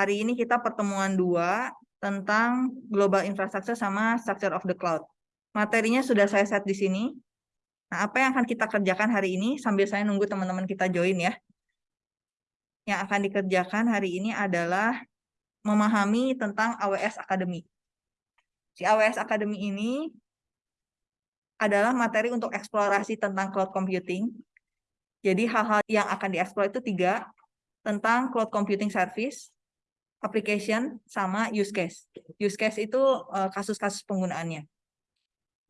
Hari ini kita pertemuan dua tentang global infrastructure sama structure of the cloud. Materinya sudah saya set di sini. Nah, apa yang akan kita kerjakan hari ini sambil saya nunggu teman-teman kita join ya. Yang akan dikerjakan hari ini adalah memahami tentang AWS Academy. Si AWS Academy ini adalah materi untuk eksplorasi tentang cloud computing. Jadi hal-hal yang akan dieksplor itu tiga, tentang cloud computing service, application, sama use case. Use case itu eh, kasus-kasus penggunaannya.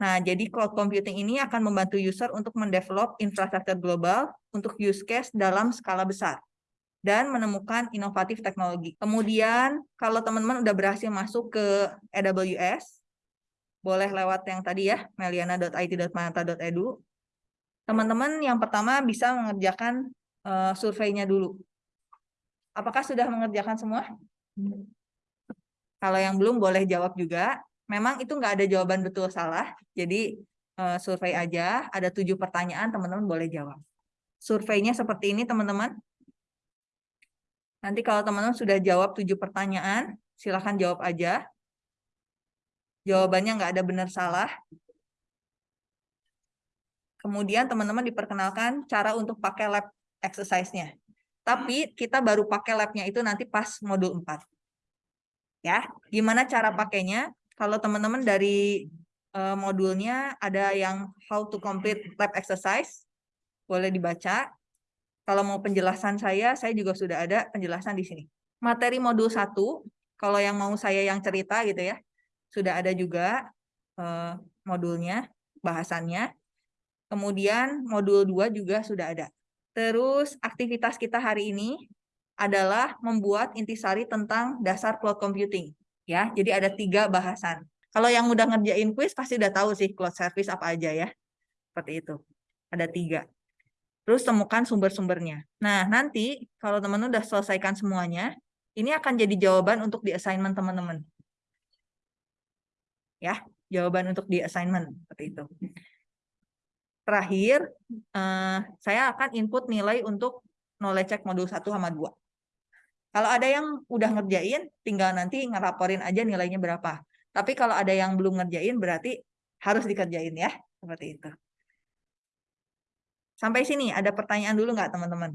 Nah, jadi cloud computing ini akan membantu user untuk mendevelop infrastruktur global untuk use case dalam skala besar dan menemukan inovatif teknologi. Kemudian, kalau teman-teman udah berhasil masuk ke AWS, boleh lewat yang tadi ya, meliana.it.manata.edu. Teman-teman yang pertama bisa mengerjakan uh, surveinya dulu. Apakah sudah mengerjakan semua? Kalau yang belum boleh jawab juga. Memang itu nggak ada jawaban betul salah. Jadi uh, survei aja, ada tujuh pertanyaan, teman-teman boleh jawab. Surveinya seperti ini, teman-teman. Nanti kalau teman-teman sudah jawab tujuh pertanyaan, silahkan jawab aja. Jawabannya nggak ada benar salah. Kemudian teman-teman diperkenalkan cara untuk pakai lab exercise-nya. Tapi kita baru pakai lab-nya itu nanti pas modul 4. Ya, gimana cara pakainya? Kalau teman-teman dari uh, modulnya ada yang how to complete lab exercise, boleh dibaca. Kalau mau penjelasan saya, saya juga sudah ada penjelasan di sini. Materi modul 1, kalau yang mau saya yang cerita gitu ya, sudah ada juga eh, modulnya, bahasannya. Kemudian modul 2 juga sudah ada. Terus aktivitas kita hari ini adalah membuat intisari tentang dasar cloud computing. ya. Jadi ada tiga bahasan. Kalau yang udah ngerjain quiz pasti udah tahu sih cloud service apa aja ya. Seperti itu. Ada tiga. Terus temukan sumber-sumbernya. Nah, nanti kalau teman-teman udah selesaikan semuanya, ini akan jadi jawaban untuk di assignment teman-teman ya jawaban untuk di assignment seperti itu. Terakhir, eh, saya akan input nilai untuk knowledge check modul 1 sama 2. Kalau ada yang udah ngerjain, tinggal nanti ngeraporin aja nilainya berapa. Tapi kalau ada yang belum ngerjain, berarti harus dikerjain ya. Seperti itu. Sampai sini, ada pertanyaan dulu nggak teman-teman?